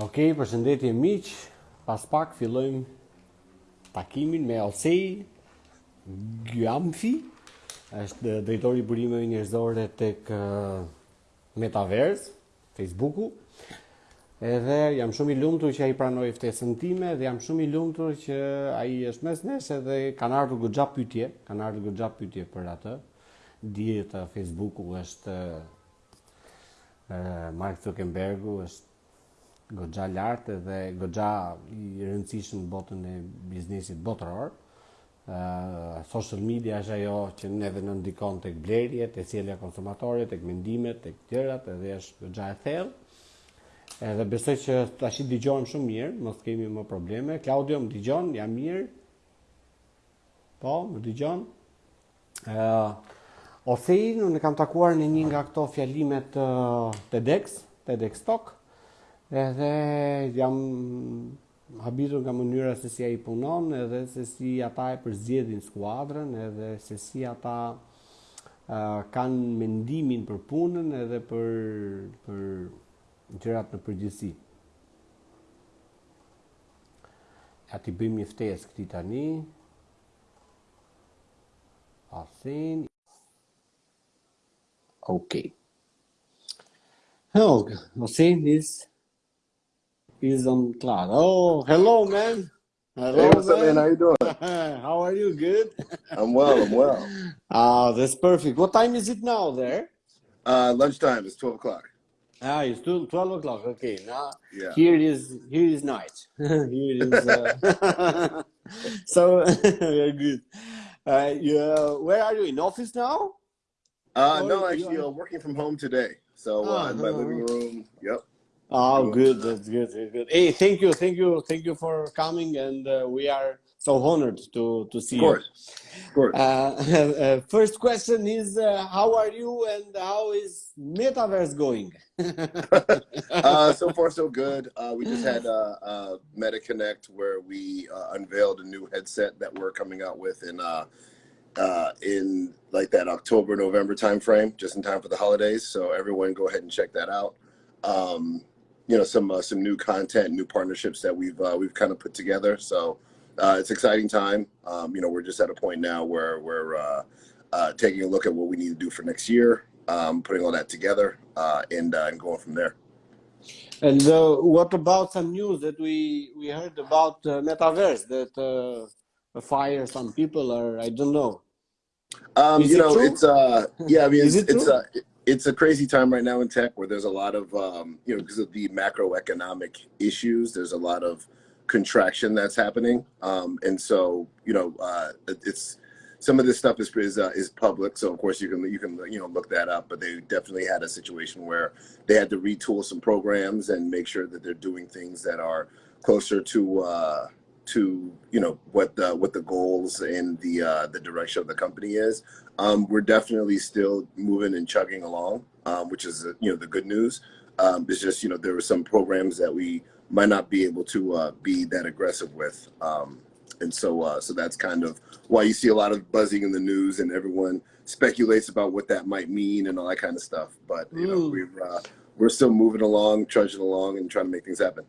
Ok, përshëndetje miq. Pas pak fillojmë takimin me Alsej Gyamfi. Është drejtori i burimeve njerëzore tek uh, Metaverse, Facebooku. Edhe jam shumë i lumtur që ai pranoi ftesën time dhe jam shumë i lumtur që ai është mes nesh edhe kanë ardhur goxha pyetje, kanë ardhur goxha pyetje për atë. Dihet Facebooku është uh, Mark Zuckerbergu është goxha lartë dhe goxha i rëndësishëm në botën e biznesit botëror. Uh, social media është ajo që neve në ndikon të blerje, të cilja konsumatorit, të mendimet, të tjerat, edhe është goxha e thellë. Edhe besoj që tash i dëgjojmë shumë mirë, mos kemi më probleme. Claudio më dëgjon, jam mirë. Po, më dëgjon. Ë uh, Ose unë kam takuar në një nga këto fjalimet uh, TEDx, TEDx Talk, edhe jam habitur nga mënyra se si a i punon, edhe se si ata e përzjedhin skuadrën, edhe se si ata uh, kanë mendimin për punën edhe për, për gjërat në përgjithsi. Ja ti bëjmë një ftesë këti tani. Asin. Okay. Oh, Asin is is on cloud. Oh, hello, man. Hello, hey, what's man. up, man? How you doing? How are you? Good. I'm well. I'm well. Ah, that's perfect. What time is it now there? Uh, lunchtime. It's twelve o'clock. Ah, it's 12 o'clock. Okay, now yeah. here is here is night. here is uh, so very good. Uh, yeah, where are you in office now? Uh, no, actually, uh, working from home today. So uh, in my living room. Yep. Oh, good. That's good. That's good. Hey, thank you, thank you, thank you for coming, and uh, we are so honored to to see of course. you. Of course. Uh, first question is, uh, how are you, and how is Metaverse going? uh, so far, so good. Uh, we just had uh, uh, MetaConnect where we uh, unveiled a new headset that we're coming out with in uh, uh, in like that October November timeframe, just in time for the holidays. So everyone, go ahead and check that out. Um, you know some uh, some new content, new partnerships that we've uh, we've kind of put together. So uh, it's exciting time. Um, you know, we're just at a point now where we're uh, uh, taking a look at what we need to do for next year, um, putting all that together, uh, and and going from there. And what about some news that we we heard about metaverse that fire some people or I don't know. Um, you know, true? it's uh, yeah. I mean, it's it it's uh, it's a crazy time right now in tech where there's a lot of um, you know because of the macroeconomic issues there's a lot of contraction that's happening um, and so you know uh, it's some of this stuff is is, uh, is public so of course you can you can you know look that up but they definitely had a situation where they had to retool some programs and make sure that they're doing things that are closer to uh, to you know what the what the goals and the uh, the direction of the company is. Um, we're definitely still moving and chugging along, um, which is you know the good news. Um, it's just you know there were some programs that we might not be able to uh, be that aggressive with, um, and so uh, so that's kind of why you see a lot of buzzing in the news and everyone speculates about what that might mean and all that kind of stuff. But you know we're uh, we're still moving along, trudging along, and trying to make things happen.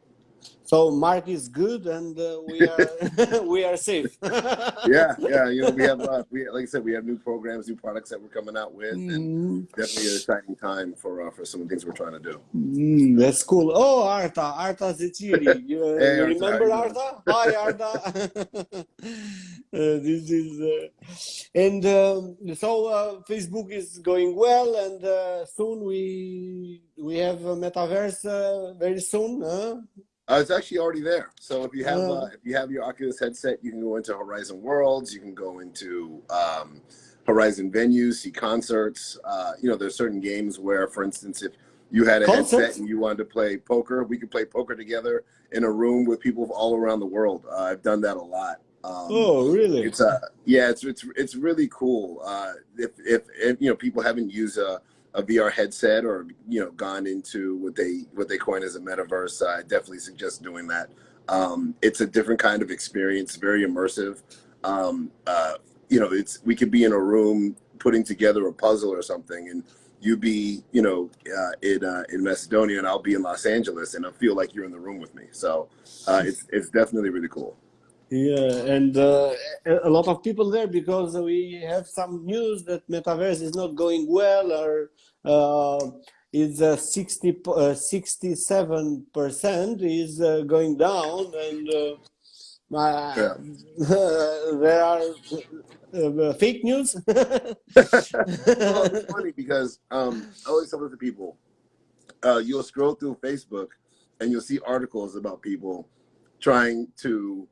So Mark is good, and uh, we are we are safe. yeah, yeah. You know, we have uh, we like I said, we have new programs, new products that we're coming out with, mm. and definitely an exciting time for uh, for some of the things we're trying to do. Mm, that's cool. Oh, Arta, Arta Zitiri. You, hey, you Arta, remember Arta? Hi, Arta. Uh, this is uh, and um, so uh, Facebook is going well, and soon we we have a metaverse very soon. Huh? Uh, it's actually already there. So if you have uh, if you have your Oculus headset, you can go into Horizon Worlds. You can go into um, Horizon venues, see concerts. Uh, you know, there's certain games where, for instance, if you had a concerts? headset and you wanted to play poker, we could play poker together in a room with people all around the world. Uh, I've done that a lot. Um, oh, really? It's uh, yeah, it's it's it's really cool. Uh, if, if if you know people haven't used a a VR headset or you know gone into what they what they coin as a metaverse, I definitely suggest doing that. Um, it's a different kind of experience, very immersive. Um, uh, you know, it's we could be in a room putting together a puzzle or something, and you be, you know, uh, in uh, in Macedonia, and I'll be in Los Angeles, and I feel like you're in the room with me. So uh, it's it's definitely really cool. Yeah, and uh, a lot of people there because we have some news that metaverse is not going well, or uh, is uh, 60 67 percent is going down, and yeah. there are uh, fake news. well, it's funny because um, I always tell to people, uh, you'll scroll through Facebook and you'll see articles about people trying to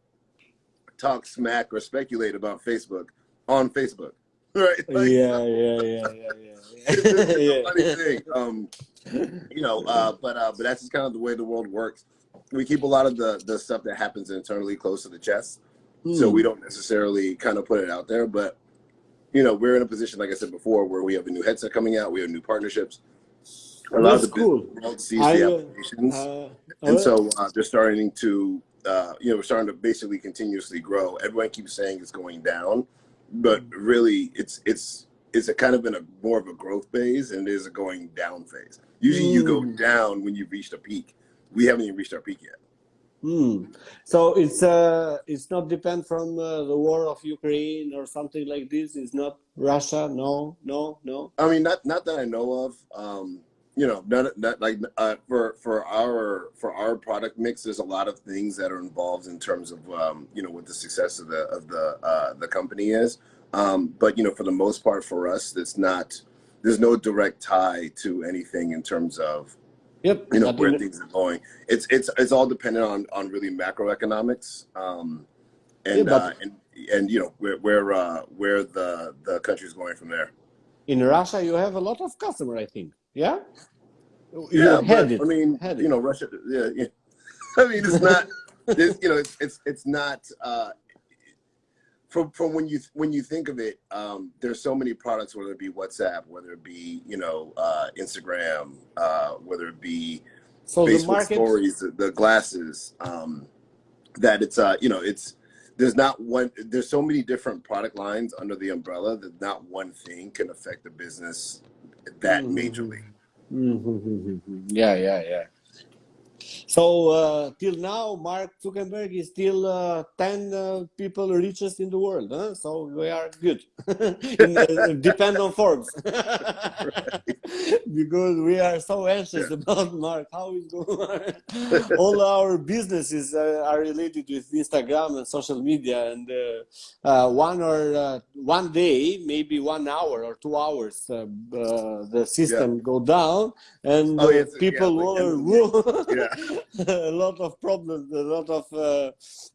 talk smack or speculate about Facebook on Facebook. Right? Like, yeah, yeah, yeah, yeah, yeah. it's, yeah. funny thing. Um, you know, uh, but uh, but that's just kind of the way the world works. We keep a lot of the the stuff that happens internally close to the chest so we hmm. don't necessarily kind of put it out there, but you know, we're in a position, like I said before, where we have a new headset coming out, we have new partnerships. A lot That's of the cool. world sees I, the uh, applications, uh, and so uh, they're starting to, uh, you know, we're starting to basically continuously grow. Everyone keeps saying it's going down, but hmm. really, it's it's it's a kind of in a more of a growth phase, and it is a going down phase. Usually, mm. you go hmm. down when you've reached a peak. We haven't even reached our peak yet. Hmm. So it's uh, it's not depend from uh, the war of Ukraine or something like this. It's not Russia. No, no, no. I mean, not not that I know of. Um, you know, not, not like uh, for for our for our product mix. There's a lot of things that are involved in terms of um, you know what the success of the of the uh, the company is. Um, but you know, for the most part, for us, it's not. There's no direct tie to anything in terms of Yep. You know where things are going. It's it's it's all dependent on on really macroeconomics, um, and yeah, uh, and and you know where where uh, where the the country is going from there. In Russia, you have a lot of customer, I think. Yeah. Yeah, but, I mean, you know, Russia. Yeah, yeah. I mean, it's not. it's, you know, it's it's it's not. Uh, from from when you when you think of it, um, there's so many products, whether it be WhatsApp, whether it be you know uh, Instagram, uh, whether it be so Facebook market... stories, the, the glasses, um, that it's uh you know it's there's not one there's so many different product lines under the umbrella that not one thing can affect the business that mm majorly. Mm -hmm. Yeah, yeah, yeah. So uh, till now, Mark Zuckerberg is still uh, 10 uh, people richest in the world. Huh? So we are good. in, uh, depend on Forbes. because we are so anxious about Mark. How is going All our businesses uh, are related with Instagram and social media. And uh, one or one day, maybe one hour or two hours, the system yeah. go down and oh, yes, people yeah, will... yeah. a lot of problems, a lot of uh,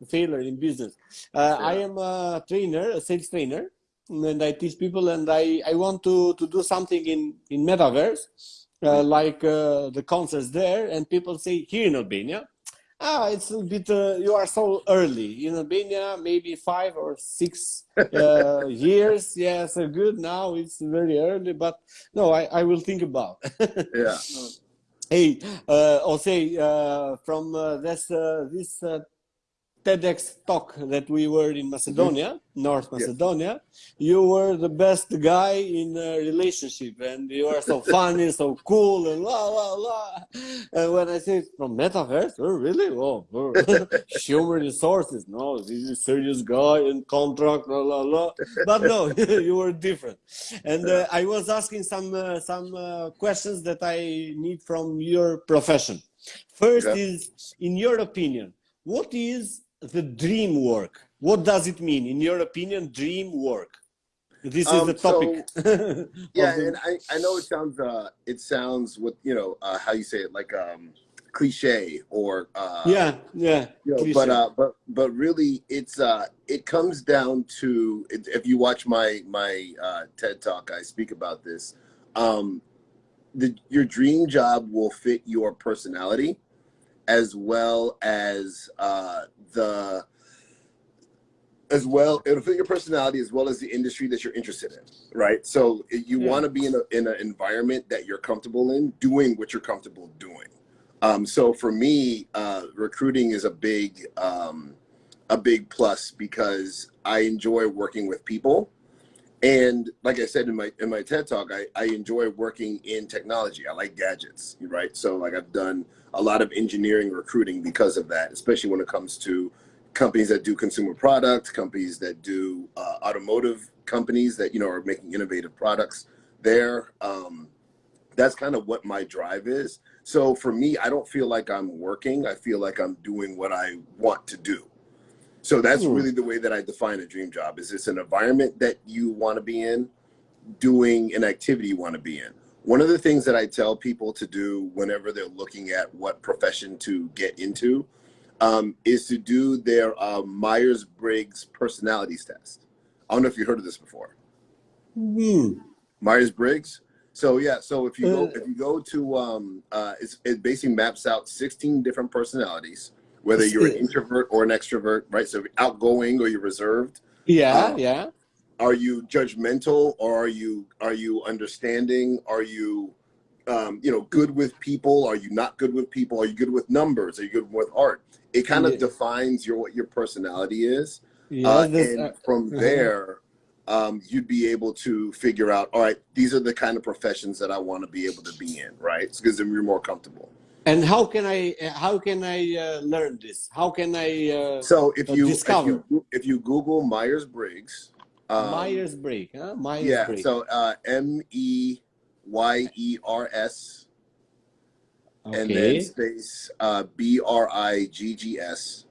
failure in business. Uh, I am a trainer, a sales trainer, and I teach people, and I, I want to, to do something in, in metaverse, uh, like uh, the concerts there, and people say here in Albania, ah, it's a bit, uh, you are so early. In Albania, maybe five or six uh, years. Yeah, so good. Now it's very early, but no, I, I will think about. yeah. Hey, uh, Jose, uh, from uh, this uh, this uh, TEDx talk that we were in Macedonia, mm -hmm. North Macedonia, yes. you were the best guy in a relationship, and you are so funny, so cool, and la la la. And when I say from metaverse, oh really? Oh, oh. human resources? No, this is a serious guy in contract, la la la. But no, you were different. And uh, I was asking some uh, some uh, questions that I need from your profession. First yeah. is, in your opinion, what is the dream work. What does it mean, in your opinion, dream work? This is um, the topic. So, yeah, the... and I, I know it sounds uh, it sounds what you know uh, how you say it like um, cliche or uh, yeah yeah. You know, but uh, but but really it's uh, it comes down to if you watch my my uh, TED talk, I speak about this. Um, the, your dream job will fit your personality as well as uh, the as well it'll fit your personality as well as the industry that you're interested in right so you yeah. want to be in, a, in an environment that you're comfortable in doing what you're comfortable doing um, so for me uh, recruiting is a big um, a big plus because i enjoy working with people And like I said in my in my TED talk, I, I enjoy working in technology. I like gadgets, right? So like I've done a lot of engineering recruiting because of that, especially when it comes to companies that do consumer products, companies that do uh, automotive companies that you know are making innovative products there. Um, that's kind of what my drive is. So for me, I don't feel like I'm working. I feel like I'm doing what I want to do. So that's hmm. really the way that I define a dream job. Is it's an environment that you want to be in, doing an activity you want to be in. One of the things that I tell people to do whenever they're looking at what profession to get into um, is to do their uh, Myers Briggs personalities test. I don't know if you heard of this before. Hmm. Myers Briggs. So yeah, so if you go uh. if you go to um, uh, it basically maps out 16 different personalities, whether you're an introvert or an extrovert, right? So outgoing or you're reserved. Yeah, um, yeah. Are you judgmental or are you are you understanding? Are you um, you know good with people? Are you not good with people? Are you good with numbers? Are you good with art? It kind of yeah. defines your what your personality is. Yeah, uh, and uh, from uh-huh. there, um, you'd be able to figure out, all right, these are the kind of professions that I want to be able to be in, right? Because then you're more comfortable. And how can I how can I uh, learn this? How can I uh, so if you, discover? if you if you Google Myers Briggs, um, Myers Briggs, huh? Myers yeah. Briggs. So uh, M E Y E R S, okay. and then space uh, B R I G G S.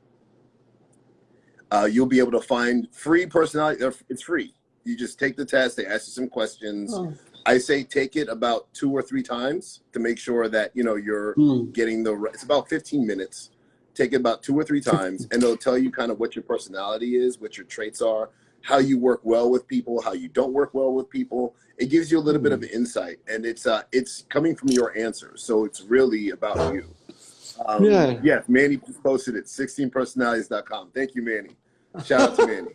Uh, you'll be able to find free personality. It's free. You just take the test. They ask you some questions. Oh. I say take it about two or three times to make sure that you know you're hmm. getting the. It's about 15 minutes. Take it about two or three times, and it'll tell you kind of what your personality is, what your traits are, how you work well with people, how you don't work well with people. It gives you a little bit of hmm. insight, and it's uh, it's coming from your answers, so it's really about you. Um, yeah. Yeah. Manny posted it. 16personalities.com. Thank you, Manny. Shout out to Manny.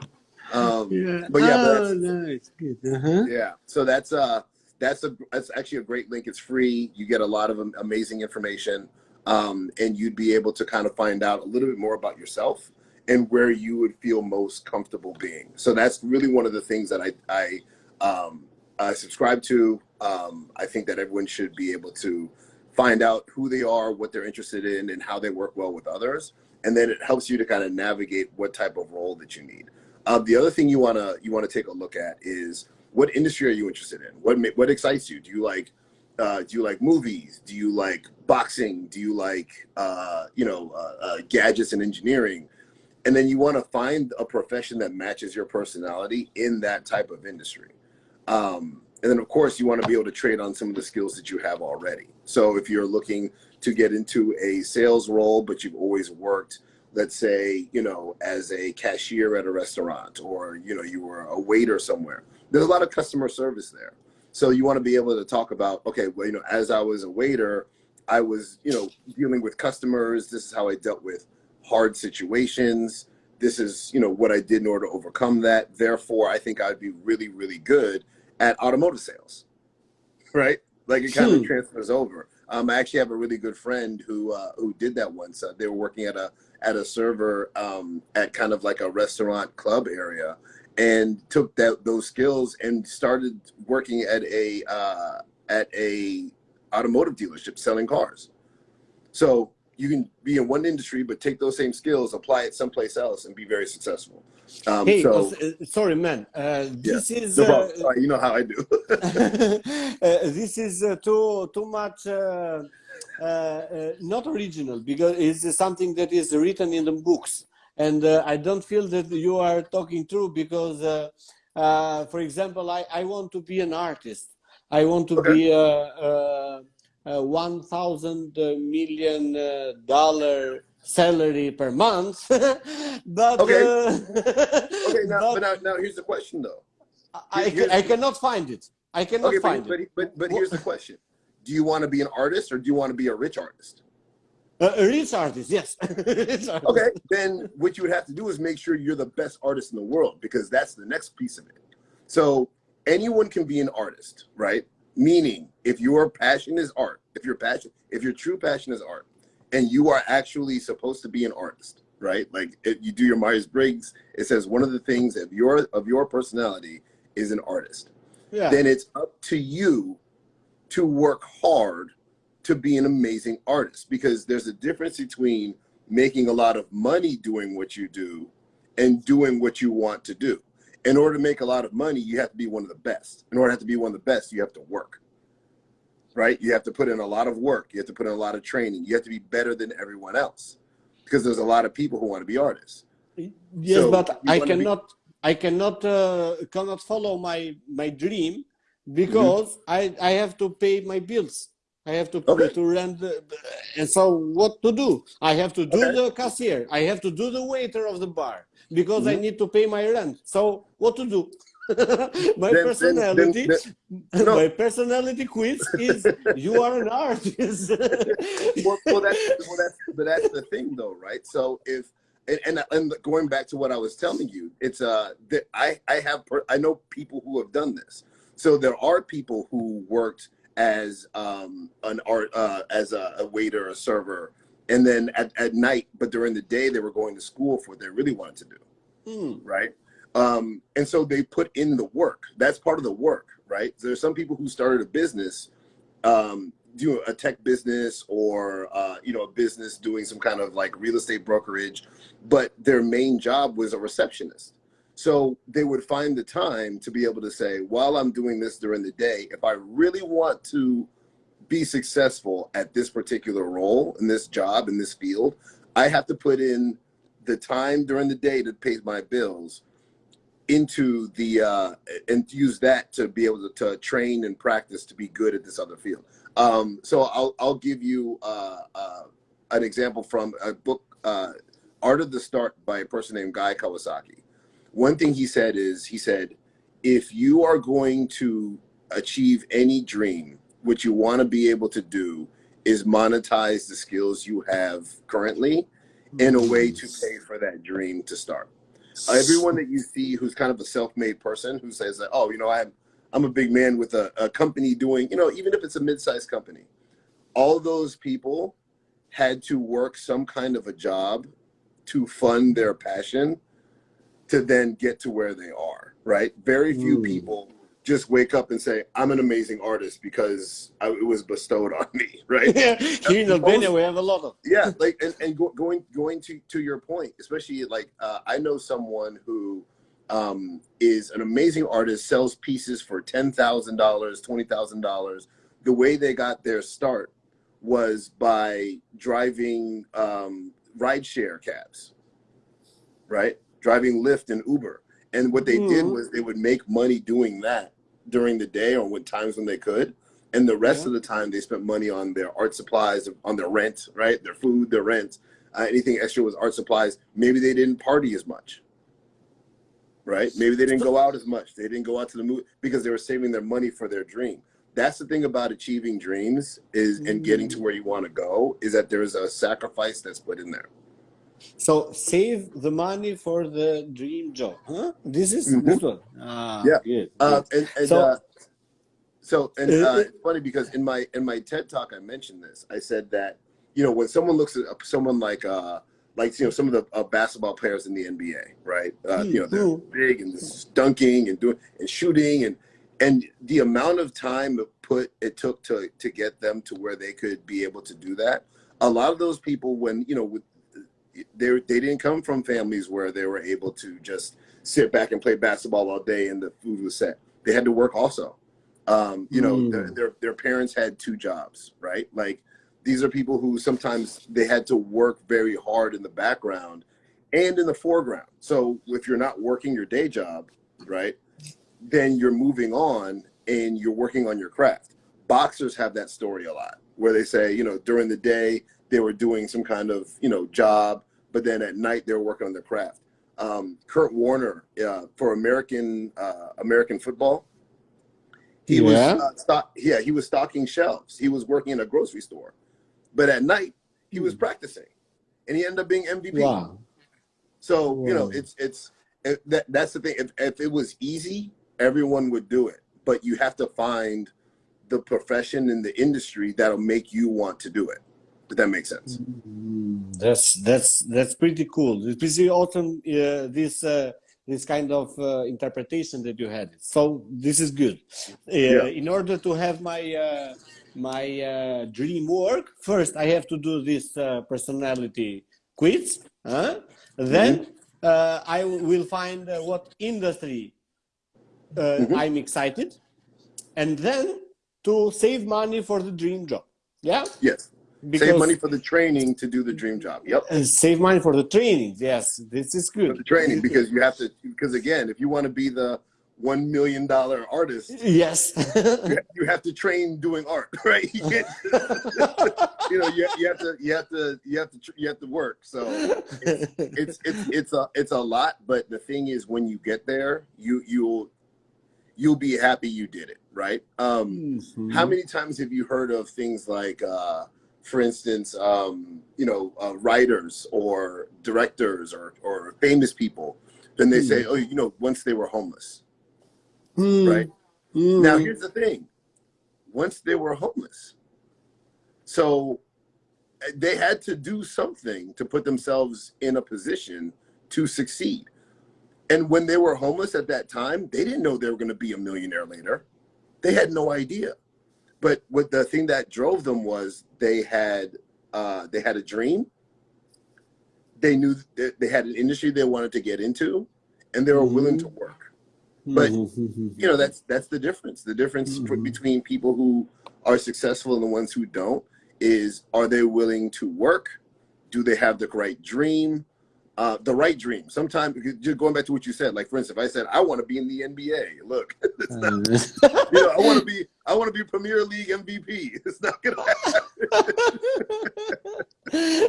Um, yeah. But yeah, oh, but nice. Good. Uh-huh. Yeah. So that's uh that's a that's actually a great link. It's free. You get a lot of amazing information, um, and you'd be able to kind of find out a little bit more about yourself and where you would feel most comfortable being. So that's really one of the things that I I um, I subscribe to. Um, I think that everyone should be able to find out who they are, what they're interested in, and how they work well with others. And then it helps you to kind of navigate what type of role that you need. Um, the other thing you wanna you wanna take a look at is what industry are you interested in? What what excites you? Do you like uh, do you like movies? Do you like boxing? Do you like uh, you know uh, uh gadgets and engineering? And then you want to find a profession that matches your personality in that type of industry. Um, and then of course you want to be able to trade on some of the skills that you have already. So if you're looking to get into a sales role, but you've always worked let's say, you know, as a cashier at a restaurant or, you know, you were a waiter somewhere. There's a lot of customer service there. So you want to be able to talk about, okay, well, you know, as I was a waiter, I was, you know, dealing with customers. This is how I dealt with hard situations. This is, you know, what I did in order to overcome that. Therefore, I think I'd be really, really good at automotive sales, right? Like it kind hmm. of transfers over. Um, I actually have a really good friend who uh, who did that once. Uh, they were working at a at a server um, at kind of like a restaurant club area, and took that those skills and started working at a uh, at a automotive dealership selling cars. So you can be in one industry, but take those same skills, apply it someplace else, and be very successful. Um, hey, so, uh, sorry, man. Uh, this yeah, is no uh, sorry, you know how I do. uh, this is uh, too too much uh, not original because it's something that is written in the books, and I don't feel that you are talking true because, for example, I I want to be an artist. I want to okay. be a uh, one thousand million dollar salary per month. but okay, uh, okay. Now, but, now, now here's the question though. I, I cannot find it. I cannot okay, find but, it. But, but, but here's the question: Do you want to be an artist or do you want to be a rich artist? Uh, a rich artist, yes. rich artist. Okay, then what you would have to do is make sure you're the best artist in the world because that's the next piece of it. So anyone can be an artist, right? Meaning, if your passion is art, if your passion, if your true passion is art, and you are actually supposed to be an artist, right? Like you do your Myers Briggs, it says one of the things of your of your personality is an artist, yeah. then it's up to you to work hard to be an amazing artist because there's a difference between making a lot of money doing what you do and doing what you want to do. In order to make a lot of money, you have to be one of the best. In order to, to be one of the best, you have to work. Right? You have to put in a lot of work. You have to put in a lot of training. You have to be better than everyone else because there's a lot of people who want to be artists. Yes, so but I cannot. I cannot uh, cannot follow my my dream because mm -hmm. I I have to pay my bills. I have to okay. to rent, the, and so what to do? I have to do okay. the cashier. I have to do the waiter of the bar because mm -hmm. I mm-hmm. need to pay my rent. So what to do? my then, personality, then, then, no. my personality quiz is you are an artist. well, well, that's, well, that's, but that's the thing, though, right? So if and, and, and going back to what I was telling you, it's uh that I I have I know people who have done this. So there are people who worked as um, an art uh, as a, a, waiter, a server, and then at, at night, but during the day they were going to school for what they really wanted to do, mm. right? Um, and so they put in the work. That's part of the work, right? There's some people who started a business, um, doing a tech business or uh, you know a business doing some kind of like real estate brokerage, but their main job was a receptionist so they would find the time to be able to say, while I'm doing this during the day, if I really want to be successful at this particular role in this job in this field, I have to put in the time during the day to pay my bills into the uh, and use that to be able to, to, train and practice to be good at this other field. Um, so I'll I'll give you uh, uh, an example from a book, uh, Art of the Start by a person named Guy Kawasaki. One thing he said is he said if you are going to achieve any dream what you want to be able to do is monetize the skills you have currently in a way to pay for that dream to start everyone that you see who's kind of a self-made person who says that oh you know i'm i'm a big man with a, a company doing you know even if it's a mid-sized company all those people had to work some kind of a job to fund their passion to then get to where they are, right? Very few mm. people just wake up and say, I'm an amazing artist because I, it was bestowed on me, right? Here in Albania, we have a lot of. Yeah, like, and, and go, going going to, to your point, especially like, uh, I know someone who um, is an amazing artist, sells pieces for $10,000, $20,000. The way they got their start was by driving um, rideshare cabs, right? driving Lyft and Uber. And what they mm. did mm-hmm. was they would make money doing that during the day or when times when they could. And the rest yeah. of the time they spent money on their art supplies, on their rent, right? Their food, their rent. Uh, anything extra was art supplies. Maybe they didn't party as much, right? Maybe they didn't go out as much. They didn't go out to the movie because they were saving their money for their dream. That's the thing about achieving dreams is mm. and getting to mm. where you want to go is that there is a sacrifice that's put in there. So save the money for the dream job. Huh? This is mm -hmm. this one. Ah, yeah. Good, uh, and, and, so, uh, so and uh, uh, it's funny because in my in my TED talk I mentioned this. I said that you know when someone looks at someone like uh like you know some of the uh, basketball players in the NBA, right? Uh, you know they're big and dunking and doing and shooting and and the amount of time it put it took to to get them to where they could be able to do that. A lot of those people, when you know, with they they didn't come from families where they were able to just sit back and play basketball all day and the food was set. They had to work also. Um, you know, mm. their, their, their parents had two jobs, right? Like these are people who sometimes they had to work very hard in the background and in the foreground. So if you're not working your day job, right, then you're moving on and you're working on your craft. Boxers have that story a lot where they say, you know, during the day they were doing some kind of, you know, job but then at night they were working on their craft. Um, Kurt Warner uh, for American uh, American football. He yeah. was uh, stock, yeah he was stocking shelves. He was working in a grocery store, but at night he was hmm. practicing, and he ended up being MVP. Wow. So wow. you know it's it's it, that that's the thing. If if it was easy, everyone would do it, but you have to find the profession in the industry that'll make you want to do it. That makes sense. Mm, that's that's that's pretty cool. It's pretty awesome. Uh, this uh, this kind of uh, interpretation that you had. So this is good. Uh, yeah. In order to have my uh, my uh, dream work, first I have to do this uh, personality quiz. Huh? Then mm -hmm. I will find what industry mm -hmm. I'm excited, and then to save money for the dream job. Yeah. Yes. Because, save money for the training to do the dream job. Yep. Uh, save money for the training. Yes, this is good. For the training because you have to. Because again, if you want to be the one million dollar artist, yes, you have to train doing art, right? You, you know, you, you have to, you have to, you have to, you have to work. So it's, it's it's it's a it's a lot. But the thing is, when you get there, you you'll you'll be happy you did it, right? Um, mm -hmm. How many times have you heard of things like? Uh, for instance, um, you know, uh, writers or directors or, or famous people, then they mm. say, oh, you know, once they were homeless, mm. right? Mm. Now, here's the thing. Once they were homeless, so eh, they had to do something to put themselves in a position to succeed. And when they were homeless at that time, they didn't know they were going to be a millionaire later. They had no idea but what the thing that drove them was they had uh, they had a dream. They knew they had an industry they wanted to get into, and they were mm -hmm. willing to work. But mm-hmm. you know that's that's the difference. The difference mm -hmm. between people who are successful and the ones who don't is are they willing to work? Do they have the right dream? Uh, the right dream. Sometimes, just going back to what you said, like for instance, if I said I want to be in the NBA, look, not, you know, I want to be, I want to be Premier League MVP. It's not gonna happen.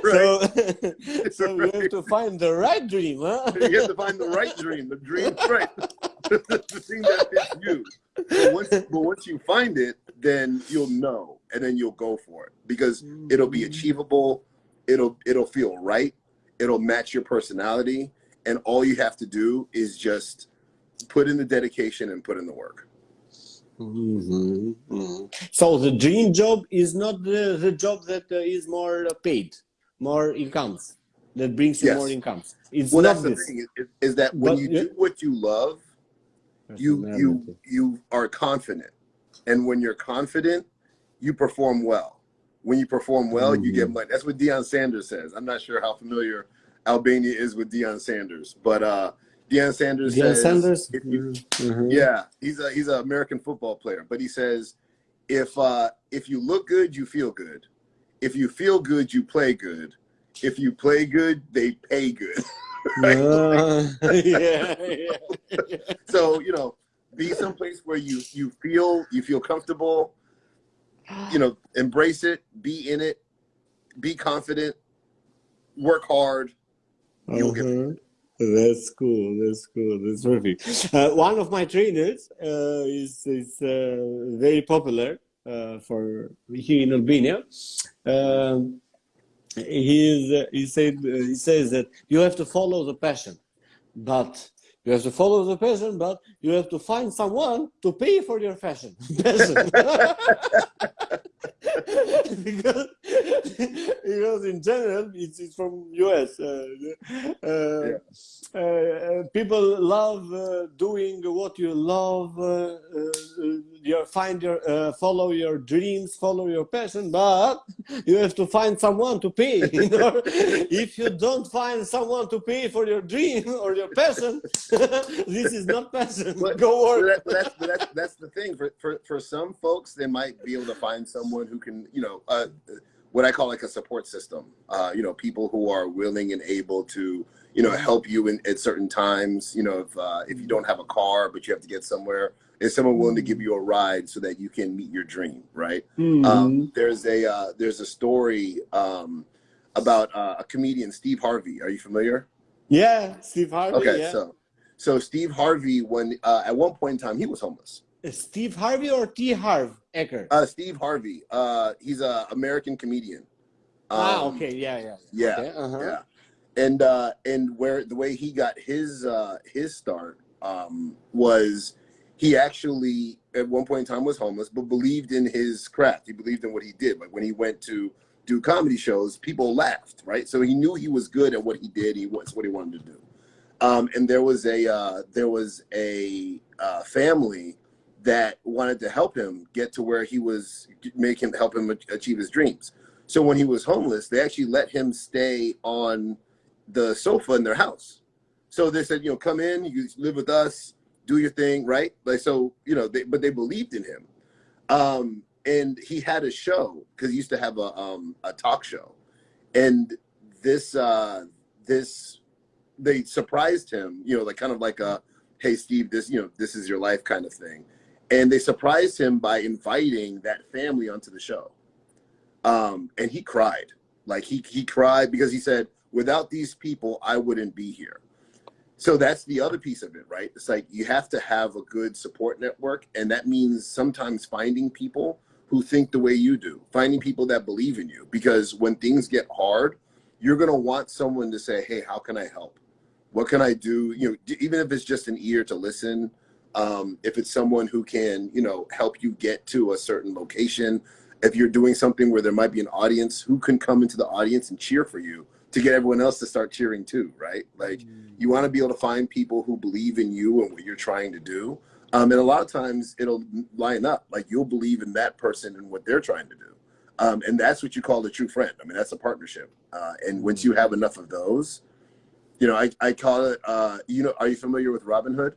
right? So, so right. you have to find the right dream, huh? you have to find the right dream, the dream, right? the thing that fits you. But once, but once you find it, then you'll know, and then you'll go for it because it'll be mm-hmm. achievable. It'll it'll feel right it'll match your personality and all you have to do is just put in the dedication and put in the work mm -hmm. Mm -hmm. so the dream job is not the, the job that uh, is more paid more incomes that brings you yes. more incomes it's well that's the thing is, is that when but, you yeah. do what you love you you you are confident and when you're confident you perform well when you perform well, mm-hmm. you get mm-hmm. money. That's what Deion Sanders says. I'm not sure how familiar Albania is with Deion Sanders, but uh, Deion Sanders Deion says, Sanders? You, mm-hmm. yeah, he's a he's an American football player, but he says if uh, if you look good, you feel good. If you feel good, you play good. If you play good, they pay good. uh, yeah, yeah, yeah. so you know, be someplace where you you feel you feel comfortable you know, embrace it, be in it, be confident, work hard. You'll get uh-huh. That's cool. That's cool. That's perfect. Uh, one of my trainers uh, is is uh, very popular uh, for here in Albania. Um, he is. he said. he says that you have to follow the passion, but you have to follow the passion, but you have to find someone to pay for your fashion. passion. because, because in general, it's, it's from US. Uh, uh, yeah. Uh, people love uh, doing what you love. Uh, you find your follow your dreams, follow your passion, but you have to find someone to pay. You know? if you don't find someone to pay for your dream or your passion, this is not passion. But, Go work. But that's, but that's, that's the thing. For, for, for some folks, they might be able to find someone who can, you know, uh, what I call like a support system. Uh, you know, people who are willing and able to, you know, help you in at certain times. You know, if uh, if you don't have a car but you have to get somewhere, is someone willing to give you a ride so that you can meet your dream, right? Mm-hmm. Um, there's a uh, there's a story um, about uh, a comedian, Steve Harvey. Are you familiar? Yeah, Steve Harvey. Okay, yeah. so so Steve Harvey, when uh, at one point in time he was homeless. Steve Harvey or T. Harv Eker? Uh, Steve Harvey. Uh, he's an American comedian. Ah, um, ah, okay, yeah, yeah, yeah, okay, uh -huh. yeah. And uh, and where the way he got his uh, his start um, was he actually at one point in time was homeless, but believed in his craft. He believed in what he did. Like when he went to do comedy shows, people laughed, right? So he knew he was good at what he did. He was what he wanted to do. Um, and there was a uh, there was a uh, family that wanted to help him get to where he was, make him help him achieve his dreams. So when he was homeless, they actually let him stay on the sofa in their house. So they said, you know, come in, you live with us, do your thing, right? Like so, you know, they, but they believed in him. Um, and he had a show because he used to have a um, a talk show, and this uh, this they surprised him, you know, like kind of like a hey Steve, this you know this is your life kind of thing, and they surprised him by inviting that family onto the show, um, and he cried, like he he cried because he said without these people I wouldn't be here. So that's the other piece of it right? It's like you have to have a good support network and that means sometimes finding people who think the way you do finding people that believe in you because when things get hard you're going to want someone to say hey how can i help what can i do you know even if it's just an ear to listen um, if it's someone who can you know help you get to a certain location if you're doing something where there might be an audience who can come into the audience and cheer for you to get everyone else to start cheering too, right? Like mm. you want to be able to find people who believe in you and what you're trying to do. Um, and a lot of times it'll line up. Like you'll believe in that person and what they're trying to do. Um, and that's what you call a true friend. I mean, that's a partnership. Uh, and once you have enough of those, you know, I, I call it, uh, you know, are you familiar with Robinhood?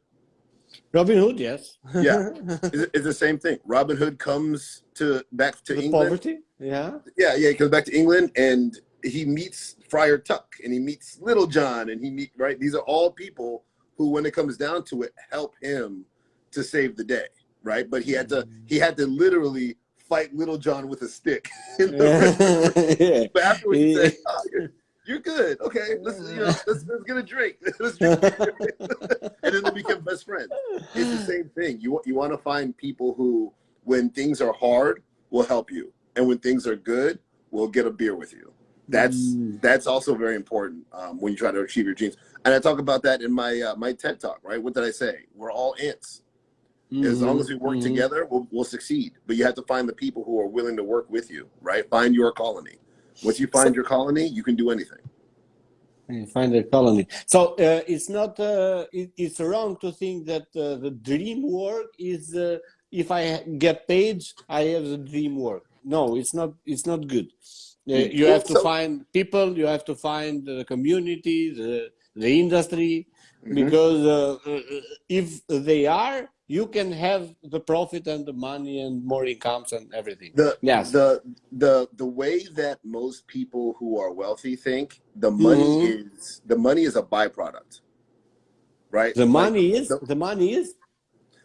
Robinhood, yes. yeah, it's, it's, the same thing. Robinhood comes to back to the England. Poverty, yeah. Yeah, yeah. He comes back to England, and he meets Friar Tuck and he meets Little John and he meet right. These are all people who, when it comes down to it, help him to save the day, right? But he had to he had to literally fight Little John with a stick. yeah. But afterwards, he said, oh, you're, good. Okay, let's you know, let's, let's get a drink. let's drink. and then they become best friends. It's the same thing. You you want to find people who, when things are hard, will help you, and when things are good, will get a beer with you that's mm. that's also very important um, when you try to achieve your dreams. And I talk about that in my uh, my TED talk. Right? What did I say? We're all ants. Mm-hmm. As long as we work mm-hmm. together, we'll, we'll succeed. But you have to find the people who are willing to work with you. Right? Find your colony. Once you find so, your colony, you can do anything. You find a colony. So uh, it's not. Uh, it, it's wrong to think that uh, the dream work is. Uh, if I get paid, I have the dream work. No, it's not. It's not good you have to find people, you have to find the community, the, the industry, mm-hmm. because uh, uh, if they are, you can have the profit and the money and more incomes and everything. The, yes. The, the, the way that most people who are wealthy think the money mm-hmm. is, the money is a byproduct, right? The money like, is, the, the, money is?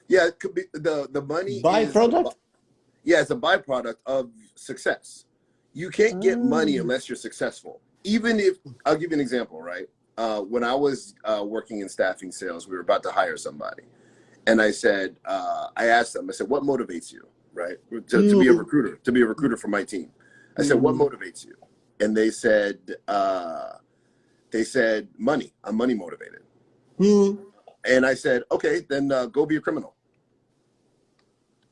Yeah, it could be the, the money byproduct. Is, yeah, it's a byproduct of success you can't get money mm. unless you're successful. Even if I'll give you an example, right? Uh, when I was uh, working in staffing sales, we were about to hire somebody, and I said, uh, I asked them, I said, "What motivates you, right, to, to, be a mm. recruiter, to be a recruiter for my team?" I said, "What mm. motivates you?" And they said, uh, "They said money. I'm money motivated." Mm. And I said, "Okay, then uh, go be a criminal.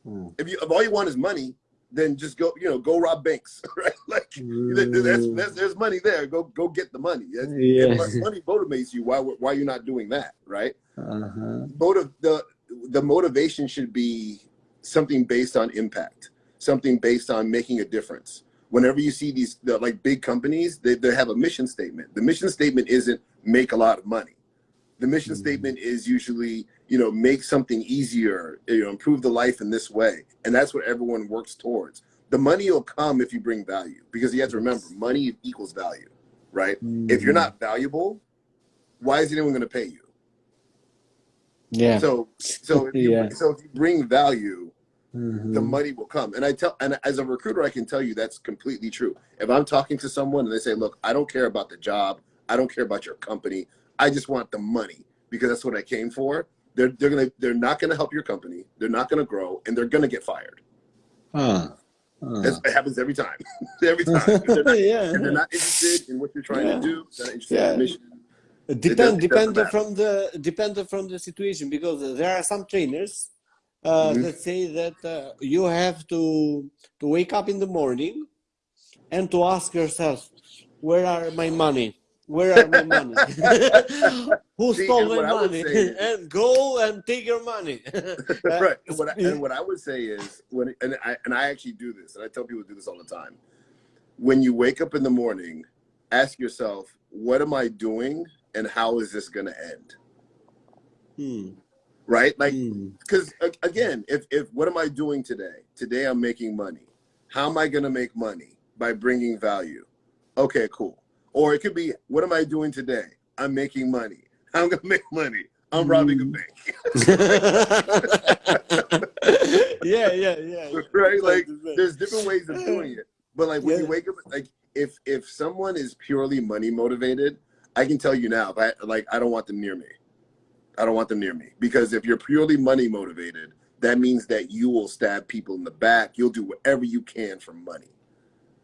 Mm. If you if all you want is money, then just go, you know, go rob banks, right? Like mm. that's, that's, there's money there. Go go get the money. yeah. Money motivates you. Why why you're not doing that, right? Uh-huh. Motive the the motivation should be something based on impact, something based on making a difference. Whenever you see these the, like big companies, they, they have a mission statement. The mission statement isn't make a lot of money. The mission mm. statement is usually you know, make something easier, you know, improve the life in this way. And that's what everyone works towards. The money will come if you bring value because you have to remember money equals value, right? Mm-hmm. If you're mm-hmm. not valuable, why is anyone going to pay you? Yeah. So, so if you, yeah. so if you bring value, mm-hmm. the money will come. And I tell, and as a recruiter, I can tell you that's completely true. If I'm talking to someone and they say, look, I don't care about the job. I don't care about your company. I just want the money because that's what I came for they're they're gonna they're not gonna help your company. They're not gonna grow, and they're gonna get fired. Huh. huh. It happens every time. every time. They're not, yeah. they're not interested in what you're trying yeah. to do. They're not interested yeah. in the mission. Depend depend from the depend from the situation because there are some trainers uh, mm-hmm. that say that uh, you have to to wake up in the morning and to ask yourself, where are my money? Where are my money? Who See, stole my money? Is, and go and take your money. right. And what, I, and what I would say is when and I and I actually do this, and I tell people to do this all the time. When you wake up in the morning, ask yourself, what am I doing and how is this gonna end? Hmm. Right? Like because hmm. again, if if what am I doing today? Today I'm making money. How am I gonna make money? By bringing value. Okay, cool or it could be, what am I doing today? I'm making money. I'm gonna make money. I'm robbing a mm. bank. yeah, yeah, yeah. Right? Like there's different ways of doing it. But like when yeah. you wake up like if if someone is purely money motivated, I can tell you now, I like I don't want them near me. I don't want them near me. Because if you're purely money motivated, that means that you will stab people in the back. You'll do whatever you can for money.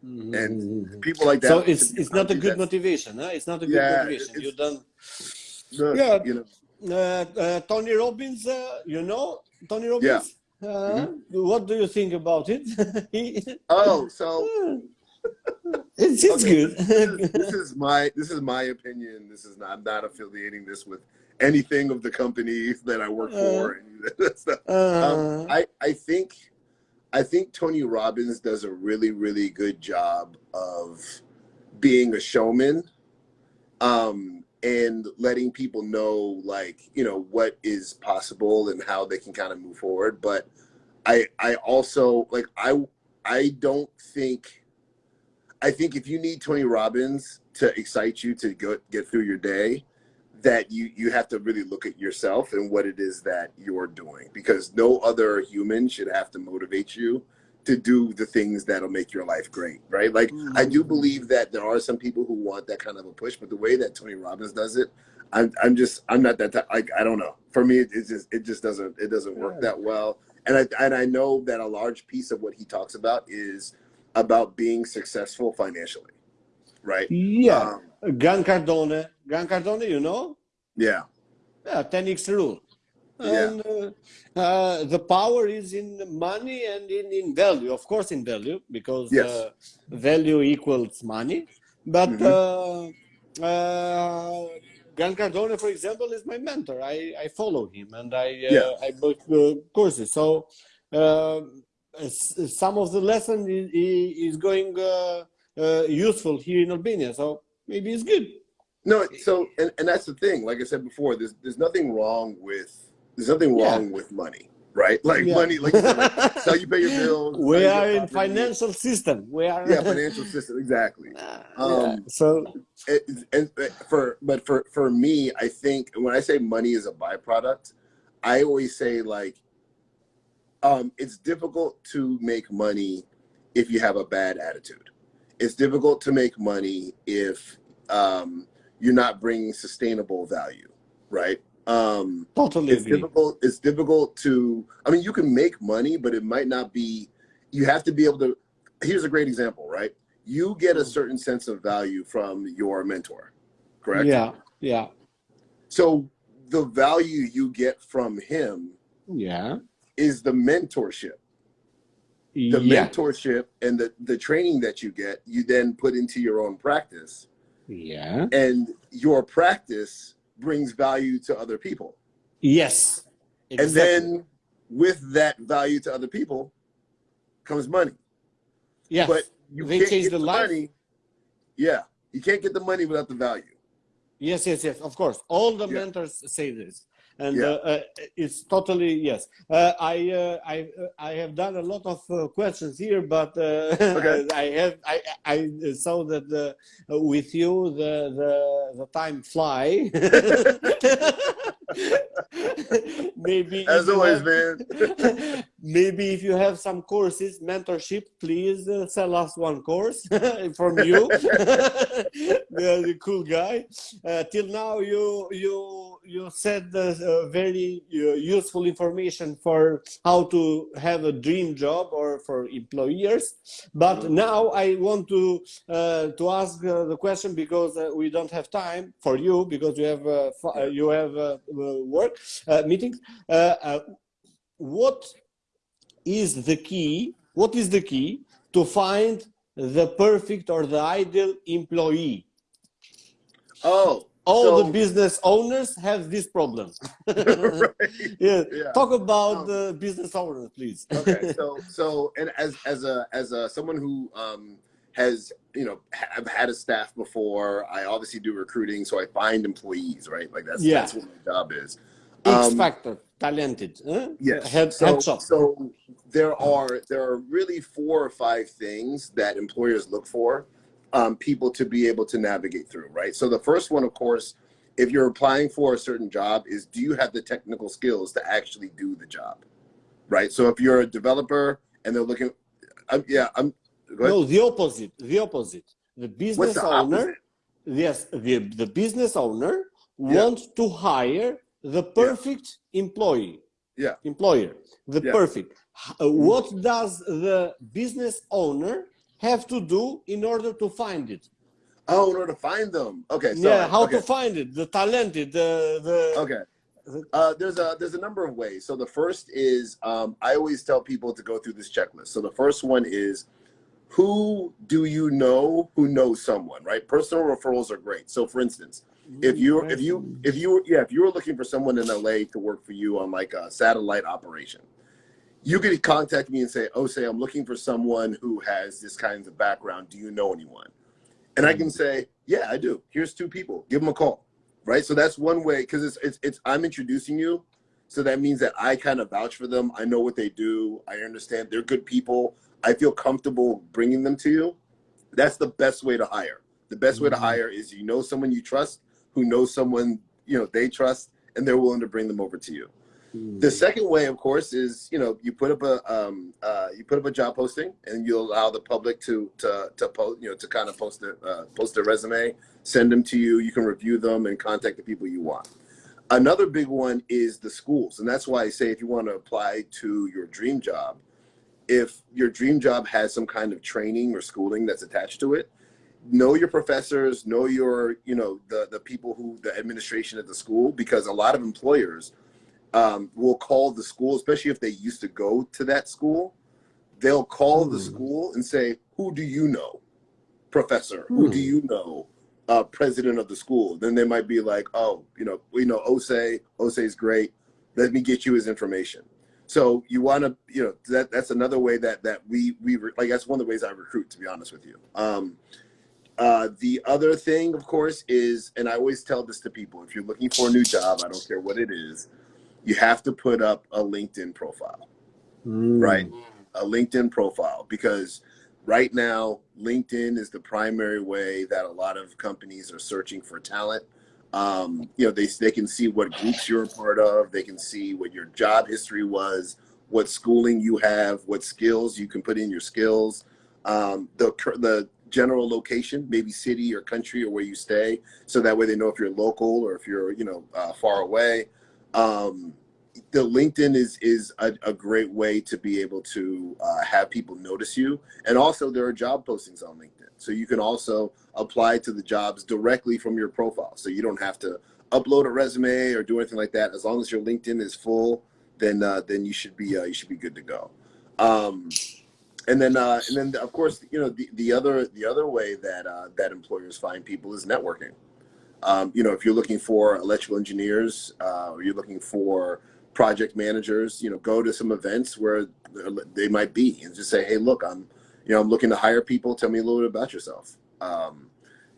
Mm-hmm. And people like that. So it's it's not a good motivation, huh? It's not a good yeah, motivation. You done. The, yeah, you know. Uh, uh, Tony Robbins, uh, you know Tony Robbins. Yeah. Uh, mm-hmm. What do you think about it? oh, so it's, it's okay, good. this, is, this, is, my this is my opinion. This is not I'm not affiliating this with anything of the companies that I work for. Uh, um, I I think I think Tony Robbins does a really, really good job of being a showman um, and letting people know, like, you know, what is possible and how they can kind of move forward. But I, I also like, I, I don't think, I think if you need Tony Robbins to excite you to go get through your day, that you you have to really look at yourself and what it is that you're doing because no other human should have to motivate you to do the things that'll make your life great right? Like mm-hmm. i do mm-hmm. believe that there are some people who want that kind of a push but the way that tony robbins does it i'm, I'm just i'm not that like i don't know. For me it, it just it just doesn't it doesn't work that well. And i and i know that a large piece of what he talks about is about being successful financially right? Yeah. Um, Cardone Grant Cardone you know yeah. Yeah, 10x rule. And yeah. uh, uh, the power is in money and in, in value, of course, in value, because yes. uh, value equals money. But mm -hmm. Grant Cardone, for example, is my mentor. I, I follow him and I uh, yeah. I book courses. So some of the lesson is, is going useful here in Albania. So maybe it's good. No, so and, and that's the thing. Like I said before, there's there's nothing wrong with there's nothing wrong yeah. with money, right? Like yeah. money, like that's how you pay your bills. We are in financial system. We are yeah, financial system exactly. Um, yeah. So it, and for but for for me, I think when I say money is a byproduct, I always say like, um, it's difficult to make money if you have a bad attitude. It's difficult to make money if um, you're not bringing sustainable value, right? Um, totally. It's agree. difficult. It's difficult to. I mean, you can make money, but it might not be. You have to be able to. Here's a great example, right? You get a mm. certain sense of value from your mentor, correct? Yeah. Yeah. So the value you get from him, yeah, is the mentorship. The yeah. mentorship and the the training that you get, you then put into your own practice yeah. And your practice brings value to other people. Yes. Exactly. And then with that value to other people comes money. Yeah. But you they can't get the, the money. Yeah. You can't get the money without the value. Yes, yes, yes. Of course. All the yeah. mentors say this and yeah. uh, uh, it's totally yes. Uh, I uh, I uh, I have done a lot of uh, questions here, but okay. I have I I saw that with you the the the time fly. maybe as always have, man maybe if you have some courses mentorship please uh, sell us one course from you the, the, cool guy uh, till now you you you said uh, very uh, useful information for how to have a dream job or for employers but mm -hmm. now i want to uh, to ask uh, the question because we don't have time for you because you have you have work meetings what is the key, what is the key to find the perfect or the ideal employee? Oh, all so, the business owners have this problem. right. yeah. Yeah. Talk about Um, the business owners, please. okay so so and as as a as a someone who um has you know have had a staff before i obviously do recruiting so i find employees right like that's Yeah. that's what my job is X Um, factor, talented. Huh? Yes. Head, so, headshot. so there are there are really four or five things that employers look for um, people to be able to navigate through, right? So the first one, of course, if you're applying for a certain job, is do you have the technical skills to actually do the job, right? So if you're a developer and they're looking, I'm, yeah, I'm. No, the opposite. The opposite. The business the owner, opposite? yes, the, the business owner wants to hire the perfect employee. Yeah. Employer. The Yeah. perfect. Uh, What does the business owner have to do in order to find it? Oh, in order to find them. Okay. So, yeah, how okay. to find it? The talented, the the Okay. Uh, there's a there's a number of ways. So the first is um, I always tell people to go through this checklist. So the first one is who do you know who knows someone, right? Personal referrals are great. So for instance, if you if you if you yeah if you were looking for someone in LA to work for you on like a satellite operation, you could contact me and say, "Oh, say I'm looking for someone who has this kind of background. Do you know anyone?" And I can say, "Yeah, I do. Here's two people. Give them a call." Right. So that's one way because it's it's it's I'm introducing you, so that means that I kind of vouch for them. I know what they do. I understand they're good people. I feel comfortable bringing them to you. That's the best way to hire. The best way to Mhm. hire is you know someone you trust, who knows someone you know they trust, and they're willing to bring them over to you. The second way, of course, is you know you put up a um, uh, you put up a job posting, and you allow the public to to to post you know to kind of post their uh, post their resume, send them to you. You can review them and contact the people you want. Another big one is the schools, and that's why I say if you want to apply to your dream job, if your dream job has some kind of training or schooling that's attached to it, know your professors, know your you know the the people who the administration at the school, because a lot of employers um, will call the school, especially if they used to go to that school. They'll call the Hmm. school and say, "Who do you know, professor? Who do Hmm. you know, uh, president of the school?" Then they might be like, "Oh, you know, we know Osei. Osei's great. Let me get you his information." So you want to, you know, that that's another way that that we we like. That's one of the ways I recruit, to be honest with you. Um, uh, the other thing, of course, is, and I always tell this to people: if you're looking for a new job, I don't care what it is, you have to put up a LinkedIn profile, Mm. right? A LinkedIn profile because right now LinkedIn is the primary way that a lot of companies are searching for talent. Um, you know, they they can see what groups you're a part of, they can see what your job history was, what schooling you have, what skills you can put in your skills, um, the the general location, maybe city or country or where you stay, so that way they know if you're local or if you're you know uh, far away. Um, the LinkedIn is is a, a great way to be able to uh, have people notice you, and also there are job postings on LinkedIn, so you can also apply to the jobs directly from your profile. So you don't have to upload a resume or do anything like that. As long as your LinkedIn is full, then uh, then you should be uh, you should be good to go. Um, and then uh, and then of course you know the, the other the other way that uh, that employers find people is networking. Um, you know, if you're looking for electrical engineers, uh, or you're looking for project managers, you know, go to some events where they might be and just say, "Hey, look, I'm, you know, I'm looking to hire people. Tell me a little bit about yourself." Um,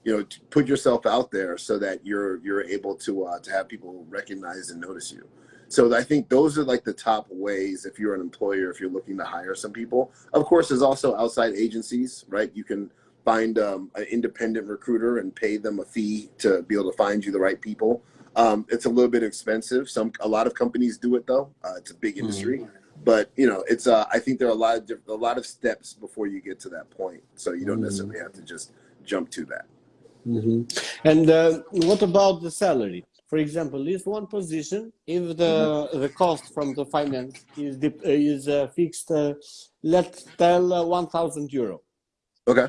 you know, put yourself out there so that you're you're able to uh, to have people recognize and notice you. So I think those are like the top ways if you're an employer, if you're looking to hire some people. Of course, there's also outside agencies, right? You can find um, an independent recruiter and pay them a fee to be able to find you the right people. Um, it's a little bit expensive. Some a lot of companies do it though. Uh, it's a big industry, but you know, it's uh, I think there are a lot of diff- a lot of steps before you get to that point. So you don't Mhm. necessarily have to just jump to that. Mhm. And uh, what about the salary? For example, is one position if the the cost from the finance is uh, is uh, fixed, uh, let's tell uh, one thousand euro, Okay.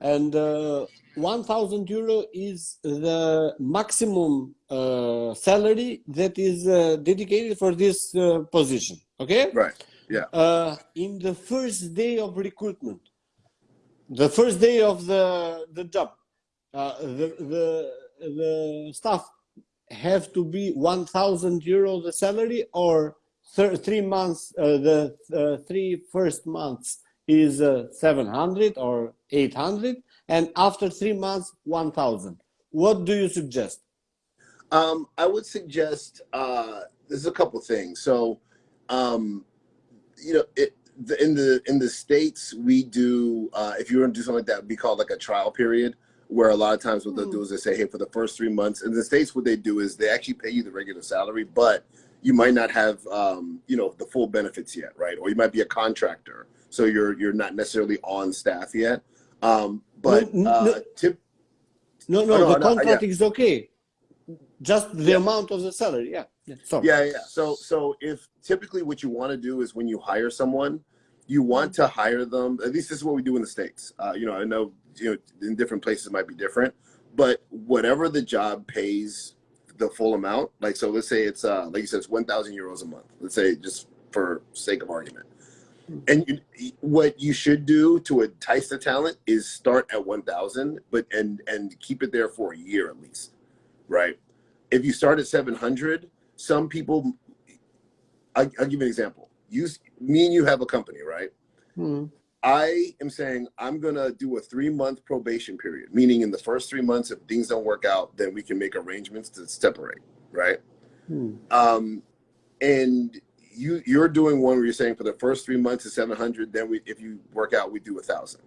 And uh, one thousand euro is the maximum uh, salary that is uh, dedicated for this uh, position. Okay. Right. Yeah. uh, in the first day of recruitment, the first day of the the job, uh, the the the staff have to be 1000 euro the salary or three months uh, the three first months is uh, 700 or 800 and after three months 1000 what do you suggest um, i would suggest uh, there's a couple things so um, you know it, the, in the in the states we do uh, if you were to do something like that would be called like a trial period where a lot of times what they'll do is they say, hey, for the first three months, in the States, what they do is they actually pay you the regular salary, but you might not have, um, you know, the full benefits yet, right? Or you might be a contractor. So you're, you're not necessarily on staff yet. Um, but no, uh, no, tip, no, no, oh, no, the contract yeah. is okay. Just the yeah. amount of the salary. Yeah. Yeah. Sorry. yeah. Yeah. So, so if typically what you want to do is when you hire someone, you want to hire them. At least this is what we do in the States. Uh, you know, I know you know in different places it might be different but whatever the job pays the full amount like so let's say it's uh like you said it's 1000 euros a month let's say just for sake of argument and you, what you should do to entice the talent is start at 1000 but and and keep it there for a year at least right if you start at 700 some people I, will give you an example you me and you have a company right hmm. I am saying I'm gonna do a three month probation period, meaning in the first three months, if things don't work out, then we can make arrangements to separate, right? Hmm. Um, and you you're doing one where you're saying for the first three months is 700, then we if you work out, we do a thousand.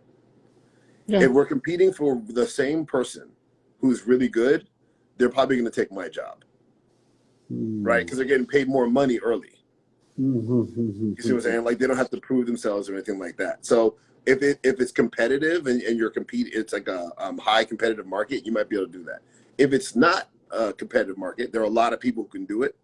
Yeah. If we're competing for the same person who's really good, they're probably gonna take my job, hmm. right? Because they're getting paid more money early. Mm-hmm. You see what I'm saying? Like they don't have to prove themselves or anything like that. So if it if it's competitive and, and you're compete, it's like a um, high competitive market, you might be able to do that. If it's not a competitive market, there are a lot of people who can do it.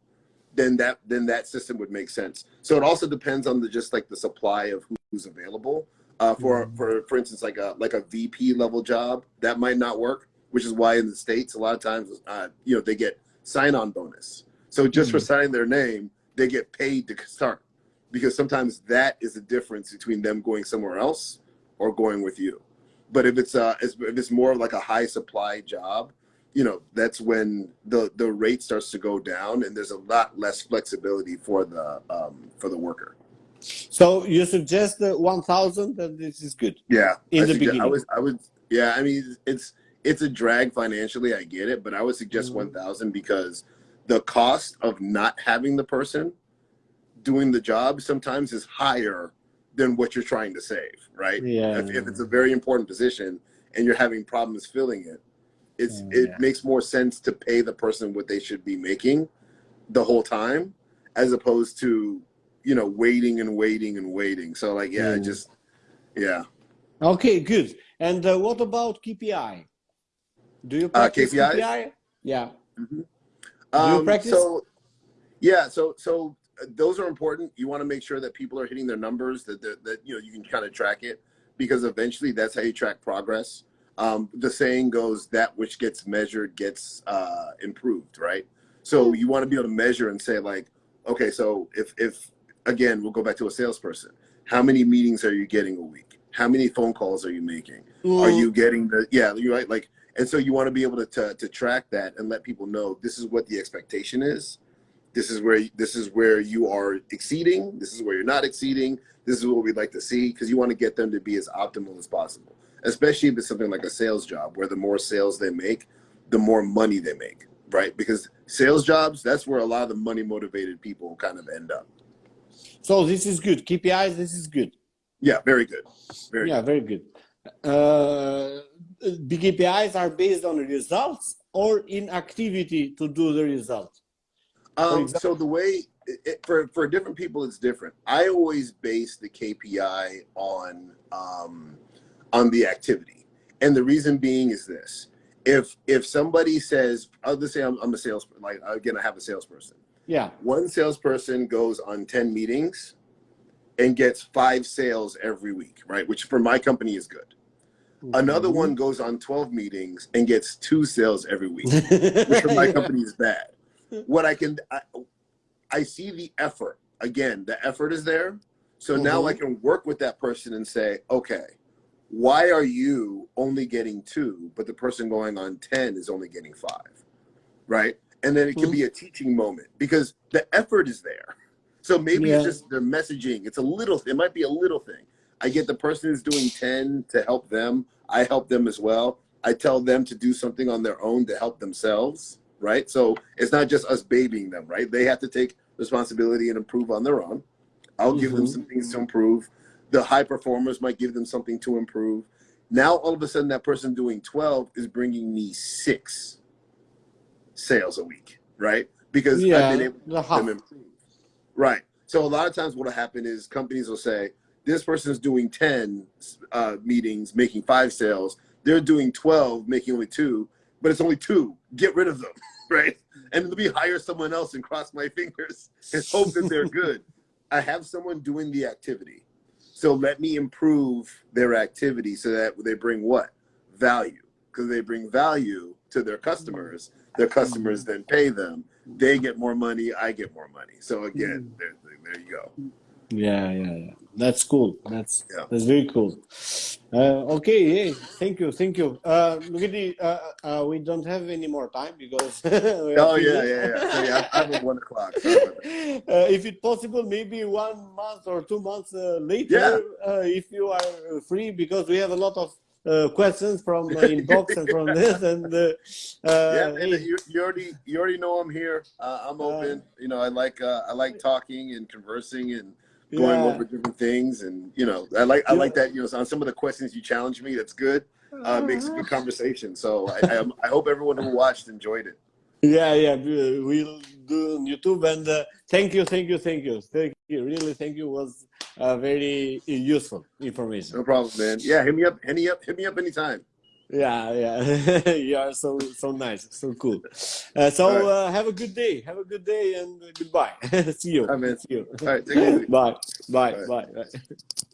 Then that then that system would make sense. So it also depends on the just like the supply of who's available. Uh, for mm-hmm. for for instance, like a like a VP level job that might not work, which is why in the states a lot of times uh, you know they get sign on bonus. So just mm-hmm. for signing their name, they get paid to start because sometimes that is the difference between them going somewhere else or going with you. But if it's uh if it's more like a high supply job, you know, that's when the the rate starts to go down and there's a lot less flexibility for the um for the worker. So you suggest the 1000 that this is good. Yeah. In I the beginning. I was I would yeah, I mean it's it's a drag financially, I get it, but I would suggest mm -hmm. 1000 because the cost of not having the person doing the job sometimes is higher than what you're trying to save, right? Yeah. If, if it's a very important position and you're having problems filling it, it's yeah. it makes more sense to pay the person what they should be making the whole time as opposed to you know waiting and waiting and waiting. So like yeah, mm. just yeah. Okay, good. And uh, what about KPI? Do you uh, practice uh, KPI? KPI? Yeah. Mm -hmm. Do you um, practice? So, yeah, so so uh, those are important. You want to make sure that people are hitting their numbers, that that, that you know you can kind of track it, because eventually that's how you track progress. Um, the saying goes, "That which gets measured gets uh, improved," right? So you want to be able to measure and say, like, okay, so if if again, we'll go back to a salesperson. How many meetings are you getting a week? How many phone calls are you making? Mm. Are you getting the yeah? You right like and so you want to be able to, to, to track that and let people know this is what the expectation is. This is where this is where you are exceeding. This is where you're not exceeding. This is what we'd like to see because you want to get them to be as optimal as possible. Especially if it's something like a sales job, where the more sales they make, the more money they make, right? Because sales jobs, that's where a lot of the money motivated people kind of end up. So this is good. KPIs, this is good. Yeah, very good. Very yeah, good. very good. Uh, big KPIs are based on results or in activity to do the result? Um, so the way it, for for different people, it's different. I always base the KPI on um, on the activity, and the reason being is this: if if somebody says, "I'll just say I'm, I'm a salesperson," like again, I have a salesperson. Yeah. One salesperson goes on ten meetings and gets five sales every week, right? Which for my company is good. Another mm-hmm. one goes on 12 meetings and gets two sales every week, which for my company is bad. What I can, I, I see the effort. Again, the effort is there. So mm -hmm. now I mm-hmm. can work with that person and say, okay, why are you only getting two, but the person going on 10 is only getting five? Right. And then it can mm-hmm. be a teaching moment because the effort is there. So maybe yeah. it's just the messaging. It's a little, it might be a little thing. I get the person who's doing 10 to help them. I help them as well. I tell them to do something on their own to help themselves. Right. So it's not just us babying them, right? They have to take responsibility and improve on their own. I'll mm-hmm. give them mm-hmm. some things to improve. The high performers might give them something to improve. Now, all of a sudden, that person doing 12 is bringing me six sales a week, right? Because yeah, I've been able to them improve. Right. So a lot of times, what'll happen is companies will say, this person is doing 10 uh, meetings, making five sales. They're doing 12, making only two, but it's only two. Get rid of them, right? And let me hire someone else and cross my fingers and hope that they're good. I have someone doing the activity. So let me improve their activity so that they bring what? Value. Because they bring value to their customers. Their customers then pay them. They get more money. I get more money. So again, mm. there, there you go. Yeah, yeah, yeah. That's cool. That's yeah. that's very cool. Uh, okay, hey, thank you, thank you. Uh, Lugidi, uh, uh, we don't have any more time because. oh yeah, yeah, yeah. So, yeah, I have one o'clock. Uh, if it's possible, maybe one month or two months uh, later, yeah. uh, if you are free, because we have a lot of uh, questions from uh, inbox and from this and uh, yeah and you, you, already you already know i'm here uh, i'm open you know i like i like talking and conversing and going yeah. over different things, and you know, I like I like that. You know, on some of the questions you challenge me, that's good. Uh, makes a good conversation. So I, I, I hope everyone who watched enjoyed it. Yeah, yeah, we'll do on YouTube. And uh, thank you, thank you, thank you, thank you. Really, thank you was uh, very useful information. No problem, man. Yeah, hit me up, hit me up, hit me up anytime. Yeah, yeah, you are so so nice, so cool. Uh, so right. uh, have a good day. Have a good day and goodbye. See you. All right, See you. All right, take it easy. Bye. Bye. Bye. Bye.